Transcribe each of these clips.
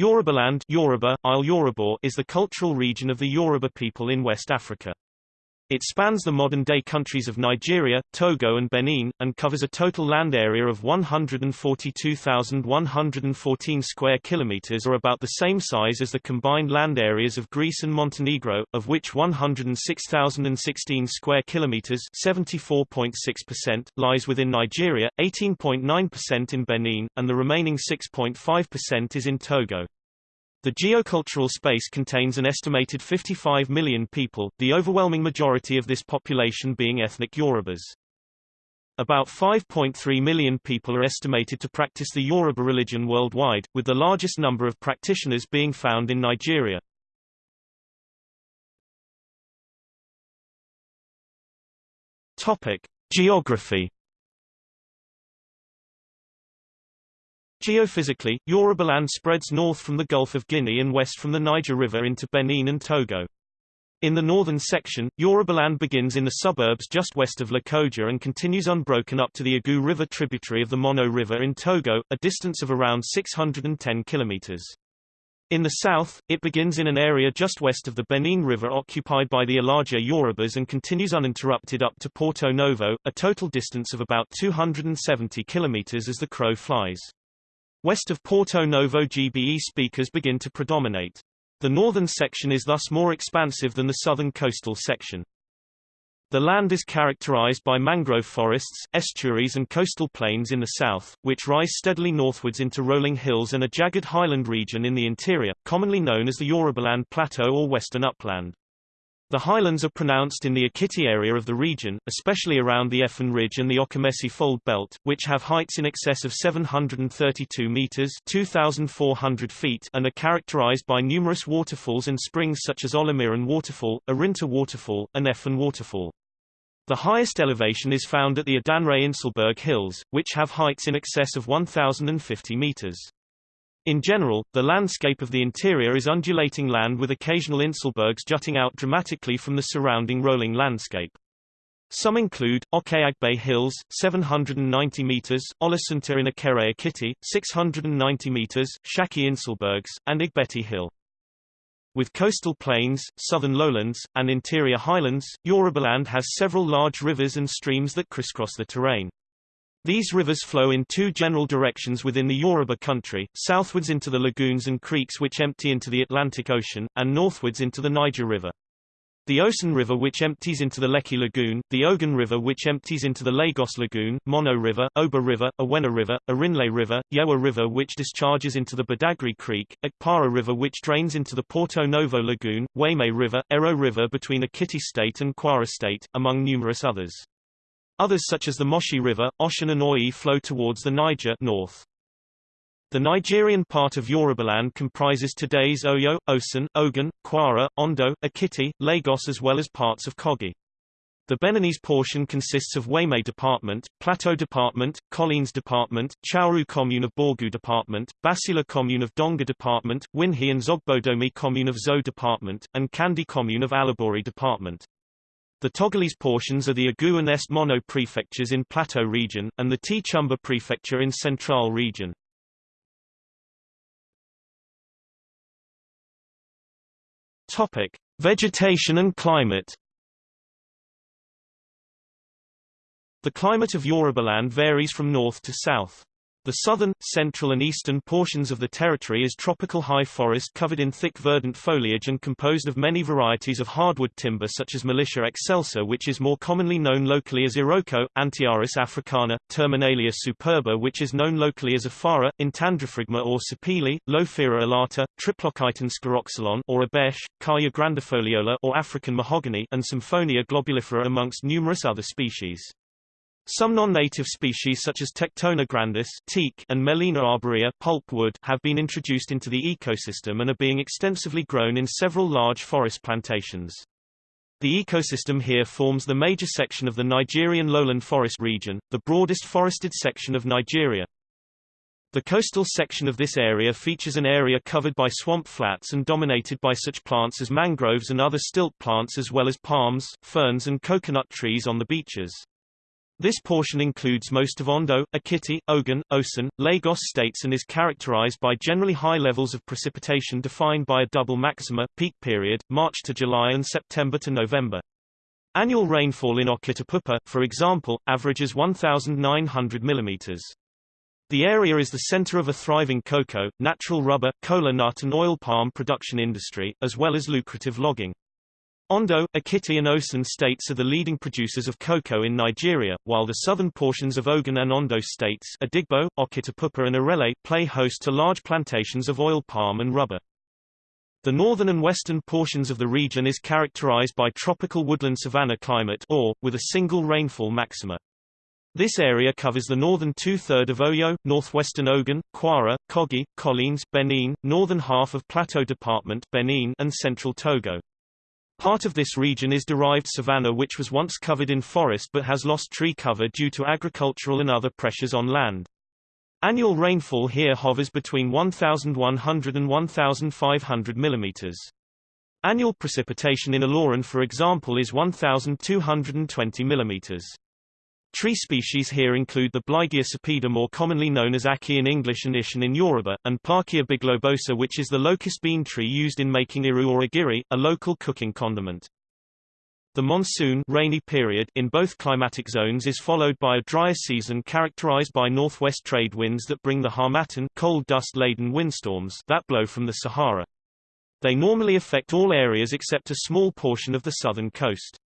Yorubaland Yoruba, Isle Yorùbá is the cultural region of the Yoruba people in West Africa. It spans the modern-day countries of Nigeria, Togo and Benin, and covers a total land area of 142,114 square kilometers or about the same size as the combined land areas of Greece and Montenegro, of which 106,016 square kilometers 74.6% lies within Nigeria, 18.9% in Benin, and the remaining 6.5% is in Togo. The geocultural space contains an estimated 55 million people, the overwhelming majority of this population being ethnic Yorubas. About 5.3 million people are estimated to practice the Yoruba religion worldwide, with the largest number of practitioners being found in Nigeria. Topic: Geography Geophysically, Yorubaland spreads north from the Gulf of Guinea and west from the Niger River into Benin and Togo. In the northern section, Yorubaland begins in the suburbs just west of Lokoja and continues unbroken up to the Agu River tributary of the Mono River in Togo, a distance of around 610 kilometers. In the south, it begins in an area just west of the Benin River occupied by the Alaja Yorubas and continues uninterrupted up to Porto Novo, a total distance of about 270 kilometers as the crow flies. West of Porto Novo GBE speakers begin to predominate. The northern section is thus more expansive than the southern coastal section. The land is characterized by mangrove forests, estuaries and coastal plains in the south, which rise steadily northwards into rolling hills and a jagged highland region in the interior, commonly known as the Yorubaland Plateau or Western Upland. The highlands are pronounced in the Ekiti area of the region, especially around the Effon Ridge and the Okemesi Fold Belt, which have heights in excess of 732 meters (2,400 feet) and are characterized by numerous waterfalls and springs such as Olumirin Waterfall, Arinta Waterfall, and Effon Waterfall. The highest elevation is found at the Idanre Inselberg Hills, which have heights in excess of 1,050 meters. In general, the landscape of the interior is undulating land with occasional inselbergs jutting out dramatically from the surrounding rolling landscape. Some include, Okeagbe Hills, 790 meters, Olosunta in Ikere Ekiti, 690 meters, Shaki Inselbergs, and Igbeti Hill. With coastal plains, southern lowlands, and interior highlands, Yorubaland has several large rivers and streams that crisscross the terrain. These rivers flow in two general directions within the Yoruba country, southwards into the lagoons and creeks which empty into the Atlantic Ocean, and northwards into the Niger River. The Osun River which empties into the Lekki Lagoon, the Ogun River which empties into the Lagos Lagoon, Mono River, Oba River, Awena River, Arinle River, Yewa River which discharges into the Badagry Creek, Akpara River which drains into the Porto Novo Lagoon, Wayme River, Ero River between Ekiti State and Kwara State, among numerous others. Others such as the Moshi River, Osun and Oyi flow towards the Niger north. The Nigerian part of Yorubaland comprises today's Oyo, Osun, Ogun, Kwara, Ondo, Ekiti, Lagos as well as parts of Kogi. The Beninese portion consists of Wayme Department, Plateau Department, Collines Department, Tchaourou Commune of Borgou Department, Bassila Commune of Donga Department, Ouinhi and Zogbodomey Commune of Zou Department, and Kandi Commune of Alibori Department. The Togolese portions are the Agu and Est Mono prefectures in Plateau region, and the Tchamba prefecture in Central region. Topic: Vegetation and climate. The climate of Yorubaland varies from north to south. The southern, central and eastern portions of the territory is tropical high forest covered in thick verdant foliage and composed of many varieties of hardwood timber such as Milicia excelsa which is more commonly known locally as Iroko, Antiaris africana, Terminalia superba which is known locally as Afara, Entandrophragma or Sapele, Lophira alata, Triplochiton scleroxylon or Obeche, Khaya grandifoliola or African mahogany and Symphonia globulifera amongst numerous other species. Some non-native species such as Tectona grandis teak and Gmelina arborea pulpwood have been introduced into the ecosystem and are being extensively grown in several large forest plantations. The ecosystem here forms the major section of the Nigerian lowland forest region, the broadest forested section of Nigeria. The coastal section of this area features an area covered by swamp flats and dominated by such plants as mangroves and other stilt plants as well as palms, ferns and coconut trees on the beaches. This portion includes most of Ondo, Ekiti, Ogun, Osun, Lagos states and is characterized by generally high levels of precipitation defined by a double maxima, peak period, March to July and September to November. Annual rainfall in Okitipupa, for example, averages 1,900 mm. The area is the center of a thriving cocoa, natural rubber, cola nut and oil palm production industry, as well as lucrative logging. Ondo, Ekiti and Osun states are the leading producers of cocoa in Nigeria, while the southern portions of Ogun and Ondo states Odigbo, Okitipupa and Irele play host to large plantations of oil palm and rubber. The northern and western portions of the region is characterized by tropical woodland savanna climate or, with a single rainfall maxima. This area covers the northern two-third of Oyo, northwestern Ogun, Kwara, Kogi, Collines, Benin, northern half of Plateau Department Benin, and central Togo. Part of this region is derived savanna which was once covered in forest but has lost tree cover due to agricultural and other pressures on land. Annual rainfall here hovers between 1,100 and 1,500 mm. Annual precipitation in Ilorin for example is 1,220 mm. Tree species here include the Blighia sapida more commonly known as Aki in English and Ishan in Yoruba, and Parkia biglobosa which is the locust bean tree used in making iru or a local cooking condiment. The monsoon rainy period in both climatic zones is followed by a drier season characterized by northwest trade winds that bring the harmattan cold dust-laden windstorms that blow from the Sahara. They normally affect all areas except a small portion of the southern coast.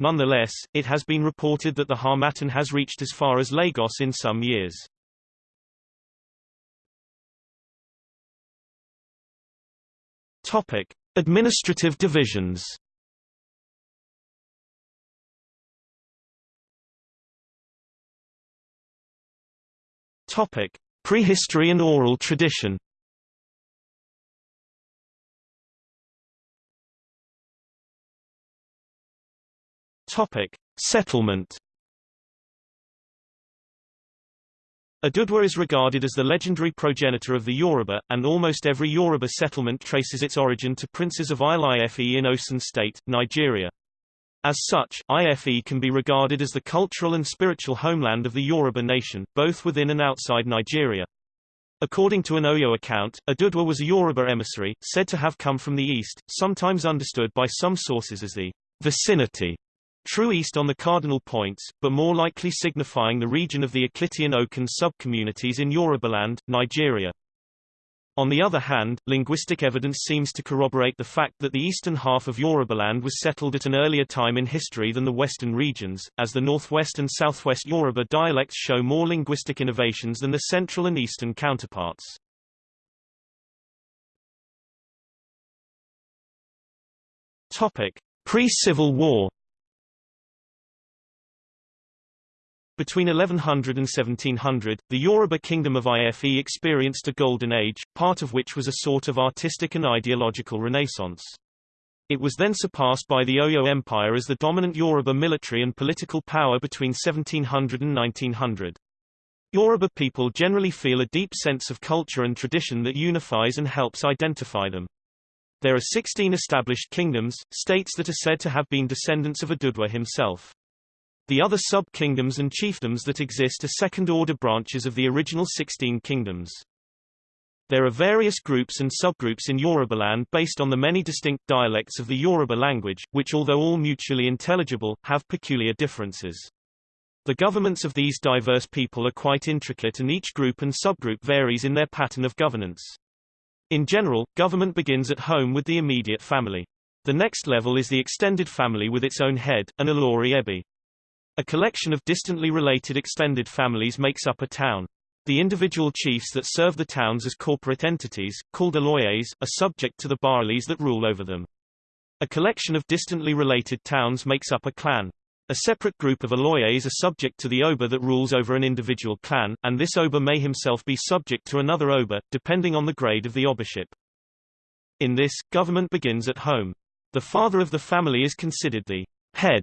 Nonetheless, it has been reported that the Harmattan has reached as far as Lagos in some years. Topic: Administrative divisions. Topic: Prehistory and oral tradition. Topic: Settlement. Oduduwa is regarded as the legendary progenitor of the Yoruba, and almost every Yoruba settlement traces its origin to princes of Ile-Ife in Osun State, Nigeria. As such, IFE can be regarded as the cultural and spiritual homeland of the Yoruba nation, both within and outside Nigeria. According to an Oyo account, Oduduwa was a Yoruba emissary, said to have come from the east, sometimes understood by some sources as the vicinity True east on the cardinal points, but more likely signifying the region of the Eklitian Okan subcommunities in Yorubaland, Nigeria. On the other hand, linguistic evidence seems to corroborate the fact that the eastern half of Yorubaland was settled at an earlier time in history than the western regions, as the northwest and southwest Yoruba dialects show more linguistic innovations than the central and eastern counterparts. Pre-Civil War Between 1100 and 1700, the Yoruba kingdom of Ife experienced a golden age, part of which was a sort of artistic and ideological renaissance. It was then surpassed by the Oyo Empire as the dominant Yoruba military and political power between 1700 and 1900. Yoruba people generally feel a deep sense of culture and tradition that unifies and helps identify them. There are 16 established kingdoms, states that are said to have been descendants of Odùduwa himself. The other sub-kingdoms and chiefdoms that exist are second-order branches of the original 16 kingdoms. There are various groups and subgroups in Yorubaland based on the many distinct dialects of the Yoruba language, which although all mutually intelligible, have peculiar differences. The governments of these diverse people are quite intricate and each group and subgroup varies in their pattern of governance. In general, government begins at home with the immediate family. The next level is the extended family with its own head, an Olori Ebi. A collection of distantly related extended families makes up a town. The individual chiefs that serve the towns as corporate entities, called oloyes, are subject to the baalies that rule over them. A collection of distantly related towns makes up a clan. A separate group of oloyes are subject to the oba that rules over an individual clan, and this oba may himself be subject to another oba, depending on the grade of the obaship. In this, government begins at home. The father of the family is considered the head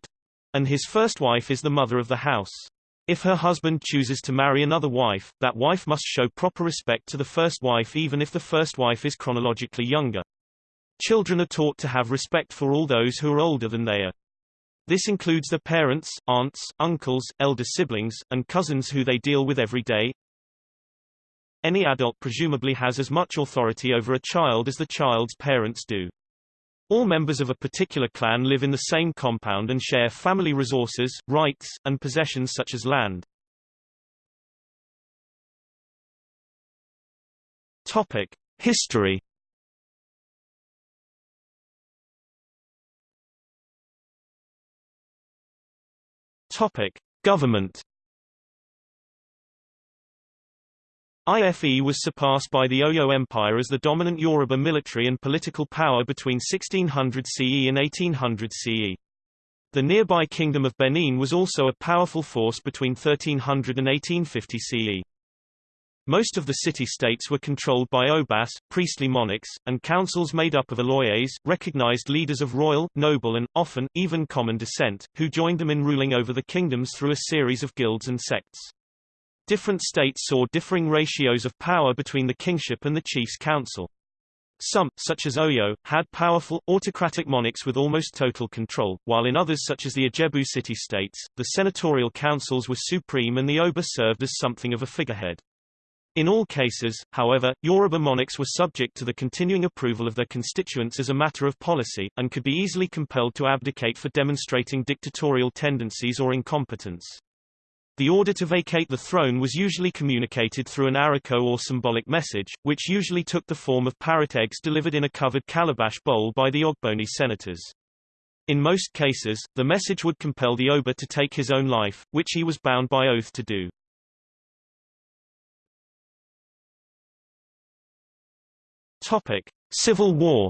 and his first wife is the mother of the house. If her husband chooses to marry another wife, that wife must show proper respect to the first wife even if the first wife is chronologically younger. Children are taught to have respect for all those who are older than they are. This includes their parents, aunts, uncles, elder siblings, and cousins who they deal with every day. Any adult presumably has as much authority over a child as the child's parents do. All members of a particular clan live in the same compound and share family resources, rights, and possessions such as land. Topic: History Topic: Government. IFE was surpassed by the Oyo Empire as the dominant Yoruba military and political power between 1600 CE and 1800 CE. The nearby Kingdom of Benin was also a powerful force between 1300 and 1850 CE. Most of the city-states were controlled by obas, priestly monarchs, and councils made up of oloyes, recognized leaders of royal, noble and, often, even common descent, who joined them in ruling over the kingdoms through a series of guilds and sects. Different states saw differing ratios of power between the kingship and the chief's council. Some, such as Oyo, had powerful, autocratic monarchs with almost total control, while in others such as the Ijebu city-states, the senatorial councils were supreme and the Oba served as something of a figurehead. In all cases, however, Yoruba monarchs were subject to the continuing approval of their constituents as a matter of policy, and could be easily compelled to abdicate for demonstrating dictatorial tendencies or incompetence. The order to vacate the throne was usually communicated through an ariko or symbolic message, which usually took the form of parrot eggs delivered in a covered calabash bowl by the Ogboni senators. In most cases, the message would compel the Oba to take his own life, which he was bound by oath to do. Topic: Civil War.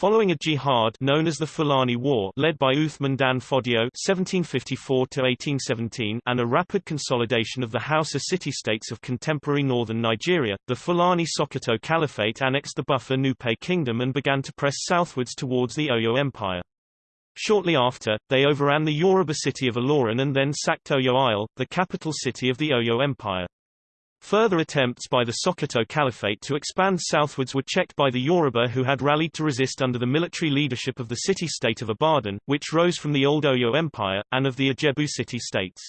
Following a jihad known as the Fulani War led by Uthman Dan Fodio (1754–1817) and a rapid consolidation of the Hausa city-states of contemporary northern Nigeria, the Fulani Sokoto Caliphate annexed the Buffer Nupe kingdom and began to press southwards towards the Oyo Empire. Shortly after, they overran the Yoruba city of Ilorin and then sacked Oyo Isle, the capital city of the Oyo Empire. Further attempts by the Sokoto Caliphate to expand southwards were checked by the Yoruba who had rallied to resist under the military leadership of the city-state of Ibadan, which rose from the old Oyo Empire, and of the Ijebu city-states.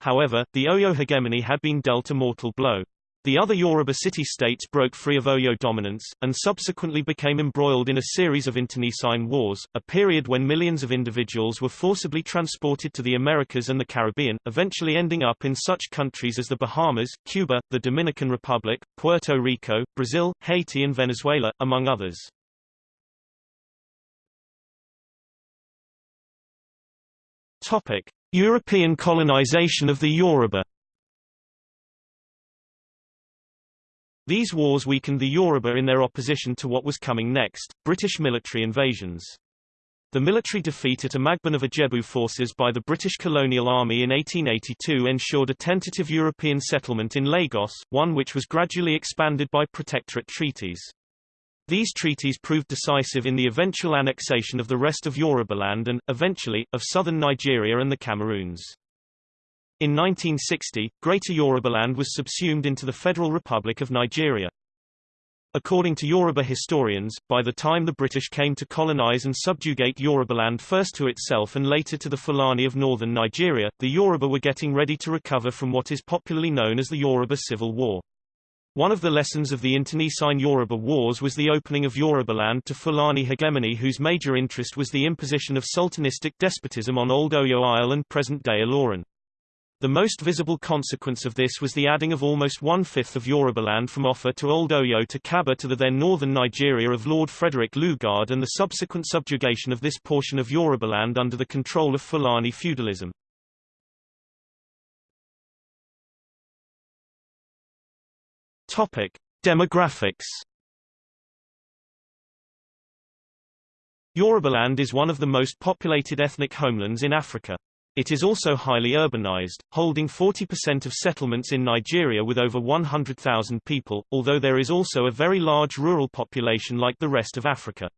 However, the Oyo hegemony had been dealt a mortal blow. The other Yoruba city-states broke free of Oyo dominance, and subsequently became embroiled in a series of internecine wars, a period when millions of individuals were forcibly transported to the Americas and the Caribbean, eventually ending up in such countries as the Bahamas, Cuba, the Dominican Republic, Puerto Rico, Brazil, Haiti and Venezuela, among others. Topic. European colonization of the Yoruba These wars weakened the Yoruba in their opposition to what was coming next, British military invasions. The military defeat at Imagbon of Ijebu forces by the British colonial army in 1882 ensured a tentative European settlement in Lagos, one which was gradually expanded by protectorate treaties. These treaties proved decisive in the eventual annexation of the rest of Yorubaland and, eventually, of southern Nigeria and the Cameroons. In 1960, Greater Yorubaland was subsumed into the Federal Republic of Nigeria. According to Yoruba historians, by the time the British came to colonize and subjugate Yorubaland first to itself and later to the Fulani of northern Nigeria, the Yoruba were getting ready to recover from what is popularly known as the Yoruba Civil War. One of the lessons of the internecine Yoruba Wars was the opening of Yorubaland to Fulani hegemony whose major interest was the imposition of sultanistic despotism on Old Oyo Isle and present-day Ilorin. The most visible consequence of this was the adding of almost one-fifth of Yorubaland from Offa to Old Oyo to Kabba to the then northern Nigeria of Lord Frederick Lugard and the subsequent subjugation of this portion of Yorubaland under the control of Fulani feudalism. Topic. Demographics Yorubaland is one of the most populated ethnic homelands in Africa. It is also highly urbanized, holding 40% of settlements in Nigeria with over 100,000 people, although there is also a very large rural population like the rest of Africa.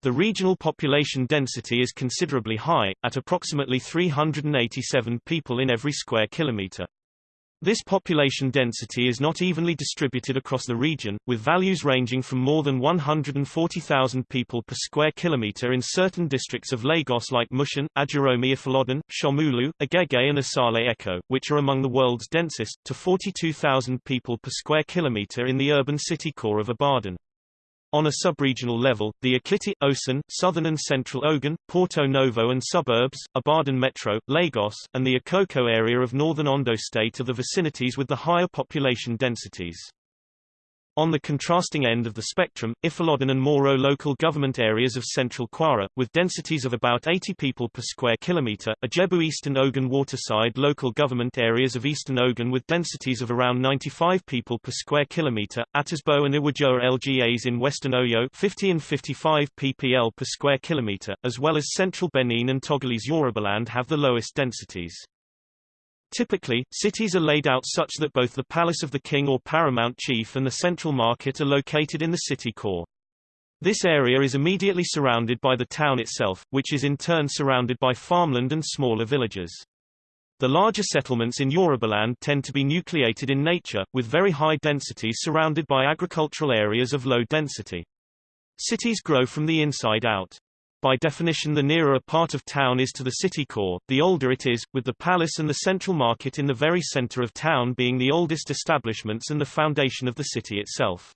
The regional population density is considerably high, at approximately 387 people in every square kilometer. This population density is not evenly distributed across the region, with values ranging from more than 140,000 people per square kilometre in certain districts of Lagos like Mushin, Ajeromi Ifelodun, Shomolu, Agege and Isale Eko, which are among the world's densest, to 42,000 people per square kilometre in the urban city core of Ibadan. On a sub-regional level, the Ekiti, Osun, Southern and Central Ogun, Porto Novo and suburbs, Ibadan Metro, Lagos, and the Akoko area of northern Ondo State are the vicinities with the higher population densities. On the contrasting end of the spectrum, Ifelodun and Moro local government areas of central Kwara, with densities of about 80 people per square kilometre, Ijebu Eastern Ogun waterside local government areas of eastern Ogun with densities of around 95 people per square kilometre, Atisbo and Iwajowa LGAs in western Oyo 50 and 55 ppl per square kilometre, as well as central Benin and Togolese Yorubaland have the lowest densities. Typically, cities are laid out such that both the palace of the king or paramount chief and the central market are located in the city core. This area is immediately surrounded by the town itself, which is in turn surrounded by farmland and smaller villages. The larger settlements in Yorubaland tend to be nucleated in nature, with very high density surrounded by agricultural areas of low density. Cities grow from the inside out. By definition the nearer a part of town is to the city core, the older it is, with the palace and the central market in the very center of town being the oldest establishments and the foundation of the city itself.